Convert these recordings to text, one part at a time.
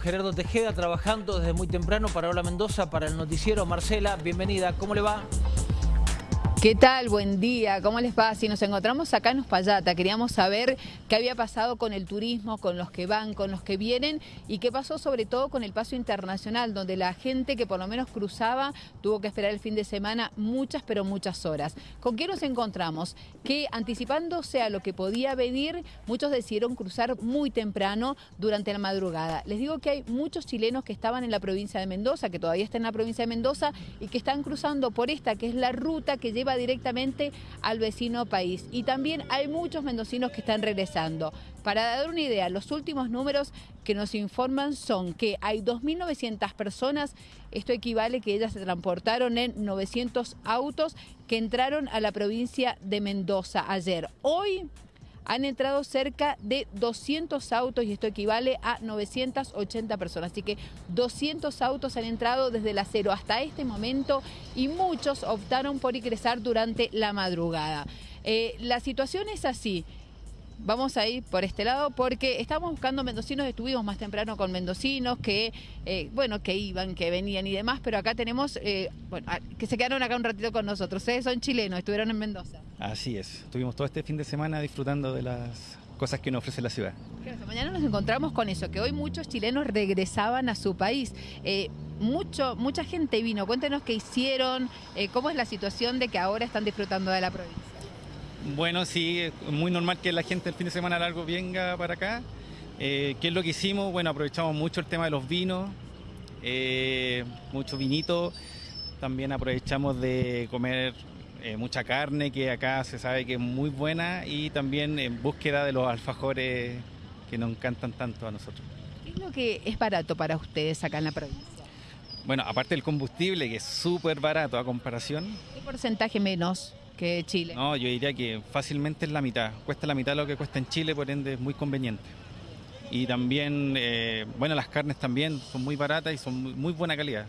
Gerardo Tejeda trabajando desde muy temprano para Hola Mendoza, para el noticiero. Marcela, bienvenida, ¿cómo le va? ¿Qué tal? Buen día, ¿cómo les va? Si nos encontramos acá en Uspallata, queríamos saber qué había pasado con el turismo, con los que van, con los que vienen y qué pasó sobre todo con el paso internacional, donde la gente que por lo menos cruzaba tuvo que esperar el fin de semana muchas, pero muchas horas. ¿Con qué nos encontramos? Que anticipándose a lo que podía venir, muchos decidieron cruzar muy temprano durante la madrugada. Les digo que hay muchos chilenos que estaban en la provincia de Mendoza, que todavía están en la provincia de Mendoza y que están cruzando por esta, que es la ruta que lleva directamente al vecino país. Y también hay muchos mendocinos que están regresando. Para dar una idea, los últimos números que nos informan son que hay 2.900 personas, esto equivale que ellas se transportaron en 900 autos que entraron a la provincia de Mendoza ayer. Hoy han entrado cerca de 200 autos y esto equivale a 980 personas. Así que 200 autos han entrado desde la cero hasta este momento y muchos optaron por ingresar durante la madrugada. Eh, la situación es así vamos a ir por este lado porque estamos buscando mendocinos, estuvimos más temprano con mendocinos que, eh, bueno, que iban, que venían y demás, pero acá tenemos, eh, bueno, que se quedaron acá un ratito con nosotros. Ustedes son chilenos, estuvieron en Mendoza. Así es, estuvimos todo este fin de semana disfrutando de las cosas que nos ofrece la ciudad. mañana nos encontramos con eso, que hoy muchos chilenos regresaban a su país. Eh, mucho, mucha gente vino, cuéntenos qué hicieron, cómo es la situación de que ahora están disfrutando de la provincia. Bueno, sí, es muy normal que la gente el fin de semana largo venga para acá. Eh, ¿Qué es lo que hicimos? Bueno, aprovechamos mucho el tema de los vinos, eh, mucho vinito. También aprovechamos de comer eh, mucha carne, que acá se sabe que es muy buena, y también en búsqueda de los alfajores que nos encantan tanto a nosotros. ¿Qué es lo que es barato para ustedes acá en la provincia? Bueno, aparte del combustible, que es súper barato a comparación. ¿Qué porcentaje menos? que Chile? No, yo diría que fácilmente es la mitad. Cuesta la mitad de lo que cuesta en Chile, por ende es muy conveniente. Y también, eh, bueno, las carnes también son muy baratas y son muy, buena calidad.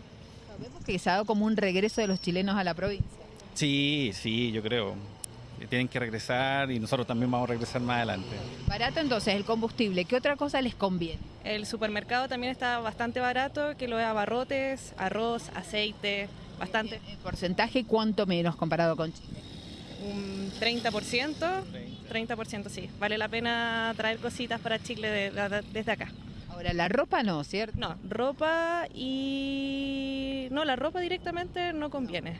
Vemos que se ha dado como un regreso de los chilenos a la provincia. Sí, sí, yo creo. Tienen que regresar y nosotros también vamos a regresar más adelante. Barato entonces el combustible, ¿qué otra cosa les conviene? El supermercado también está bastante barato, que lo de abarrotes, arroz, aceite, bastante. ¿El porcentaje cuánto menos comparado con Chile? un 30%, 30% sí. Vale la pena traer cositas para Chile desde acá. Ahora, la ropa no, ¿cierto? No, ropa y... No, la ropa directamente no conviene.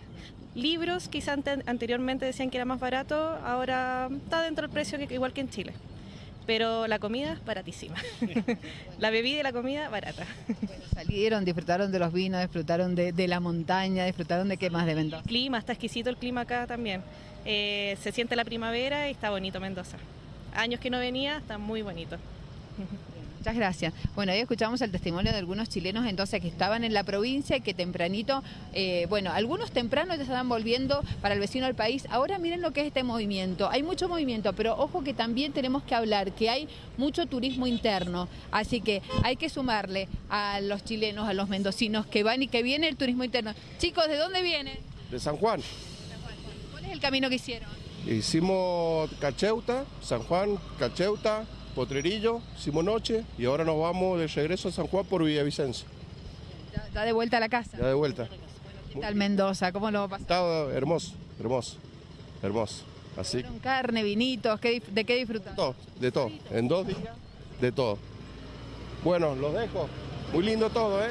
Libros, quizás anteriormente decían que era más barato, ahora está dentro del precio que igual que en Chile pero la comida baratísima. la bebida y la comida barata. salieron, disfrutaron de los vinos, disfrutaron de, la montaña, disfrutaron de qué más de Mendoza. clima, está exquisito el clima acá también. Eh, se siente la primavera y está bonito Mendoza. Años que no venía, está muy bonito. Muchas gracias. Bueno, ahí escuchamos el testimonio de algunos chilenos entonces que estaban en la provincia y que tempranito, eh, bueno, algunos tempranos ya estaban volviendo para el vecino del país. Ahora miren lo que es este movimiento. Hay mucho movimiento, pero ojo que también tenemos que hablar que hay mucho turismo interno. Así que hay que sumarle a los chilenos, a los mendocinos que van y que viene el turismo interno. Chicos, ¿de dónde vienen? De San Juan. ¿Cuál es el camino que hicieron? Hicimos Cacheuta, San Juan, Cacheuta, Potrerillo, Simonoche y ahora nos vamos de regreso a San Juan por Villavicencio. ¿Ya de vuelta a la casa? Ya de vuelta. ¿Qué tal Mendoza? ¿Cómo lo va a pasar? Está hermoso, hermoso, hermoso. Así. carne, vinitos, ¿de qué disfrutan? Todo, de todo. En dos días, de todo. Bueno, los dejo. Muy lindo todo, ¿eh?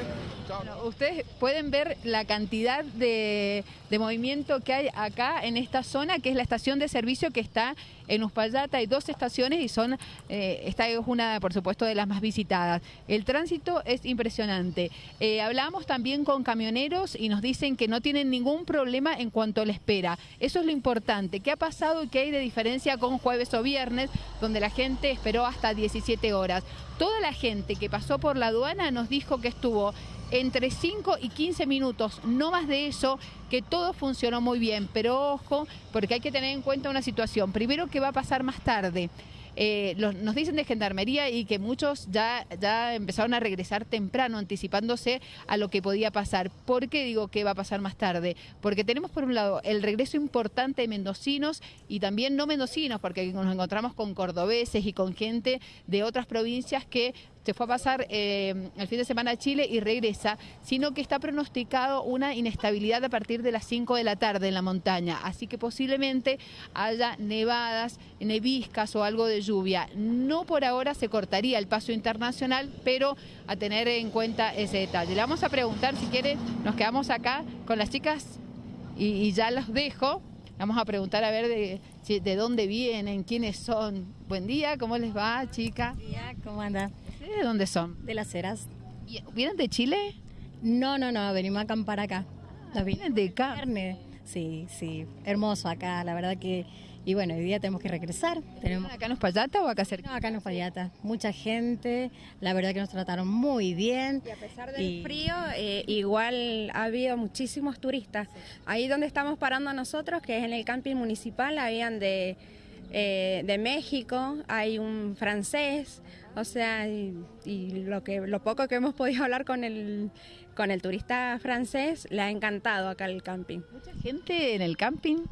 ustedes pueden ver la cantidad de, movimiento que hay acá en esta zona, que es la estación de servicio que está en Uspallata. Hay dos estaciones y son eh, esta es una, por supuesto, de las más visitadas. El tránsito es impresionante. Eh, hablamos también con camioneros y nos dicen que no tienen ningún problema en cuanto a la espera. Eso es lo importante. ¿Qué ha pasado y qué hay de diferencia con jueves o viernes, donde la gente esperó hasta 17 horas? Toda la gente que pasó por la aduana nos dijo que estuvo entre 5 y 15 minutos, no más de eso, que todo funcionó muy bien. Pero ojo, porque hay que tener en cuenta una situación. Primero, que va a pasar más tarde? Eh, nos dicen de gendarmería y que muchos ya, ya empezaron a regresar temprano, anticipándose a lo que podía pasar. ¿Por qué digo que va a pasar más tarde? Porque tenemos por un lado el regreso importante de mendocinos y también no mendocinos, porque nos encontramos con cordobeses y con gente de otras provincias que se fue a pasar eh, el fin de semana a Chile y regresa, sino que está pronosticado una inestabilidad a partir de las 5 de la tarde en la montaña, así que posiblemente haya nevadas, neviscas o algo de lluvia. No por ahora se cortaría el paso internacional, pero a tener en cuenta ese detalle. Le vamos a preguntar, si quiere, nos quedamos acá con las chicas y, y ya los dejo. Vamos a preguntar a ver de, de dónde vienen, quiénes son. Buen día, ¿cómo les va, chica? día, ¿cómo anda? ¿Ustedes ¿De dónde son? De las Heras. ¿Y- ¿Vienen de Chile? No, no, no, venimos a acampar acá. Vi- Vienen de acá. Carne. Sí, sí, hermoso acá, la verdad que... Y bueno, hoy día tenemos que regresar. Tenemos... ¿Acá en Uspallata o acá cerca? No, acá en Uspallata, mucha gente, la verdad que nos trataron muy bien. Y a pesar del Y- frío, eh, igual ha habido muchísimos turistas. Ahí donde estamos parando nosotros, que es en el camping municipal, habían de, eh, de México, hay un francés, o sea, y, y lo, que, lo poco que hemos podido hablar con el, con el turista francés, le ha encantado acá el camping. ¿Mucha gente en el camping?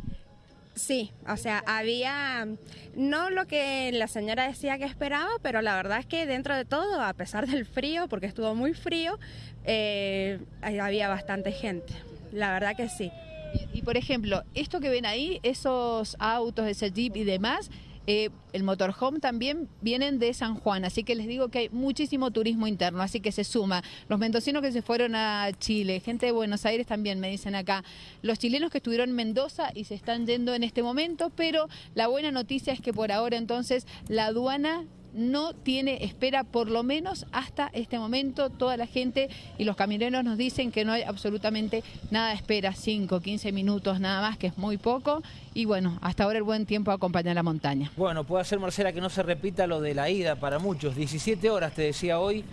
Sí, o sea, había no lo que la señora decía que esperaba, pero la verdad es que dentro de todo, a pesar del frío, porque estuvo muy frío, eh, había bastante gente. La verdad que sí. Y, y, por ejemplo, esto que ven ahí, esos autos, ese jeep y demás, eh, el motorhome también vienen de San Juan, así que les digo que hay muchísimo turismo interno, así que se suma. Los mendocinos que se fueron a Chile, gente de Buenos Aires también me dicen acá, los chilenos que estuvieron en Mendoza y se están yendo en este momento, pero la buena noticia es que por ahora entonces la aduana no tiene espera por lo menos hasta este momento. Toda la gente y los camioneros nos dicen que no hay absolutamente nada de espera, 5, 15 minutos nada más, que es muy poco. Y bueno, hasta ahora el buen tiempo acompaña la montaña. Bueno, puede ser, Marcela, que no se repita lo de la ida para muchos. 17 horas, te decía hoy,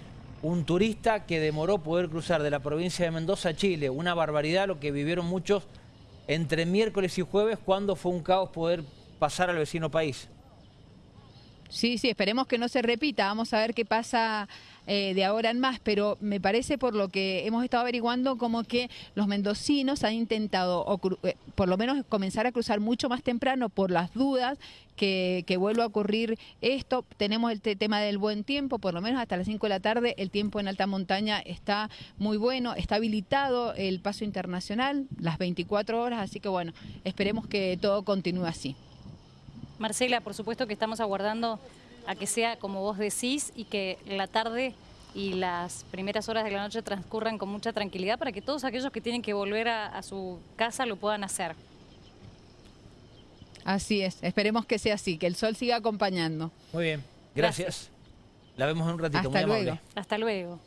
un turista que demoró poder cruzar de la provincia de Mendoza a Chile. Una barbaridad lo que vivieron muchos entre miércoles y jueves, cuando fue un caos poder pasar al vecino país. Sí, sí, esperemos que no se repita. Vamos a ver qué pasa eh, de ahora en más, pero me parece por lo que hemos estado averiguando como que los mendocinos han intentado, eh, por lo menos, comenzar a cruzar mucho más temprano por las dudas que, vuelva a ocurrir esto. Tenemos el te- tema del buen tiempo, por lo menos hasta las 5 de la tarde el tiempo en alta montaña está muy bueno, está habilitado el paso internacional las 24 horas, así que bueno, esperemos que todo continúe así. Marcela, por supuesto que estamos aguardando a que sea como vos decís y que la tarde y las primeras horas de la noche transcurran con mucha tranquilidad para que todos aquellos que tienen que volver a, a su casa lo puedan hacer. Así es, esperemos que sea así, que el sol siga acompañando. Muy bien, gracias. Gracias. La vemos en un ratito, Hasta muy amable. luego. Hasta luego.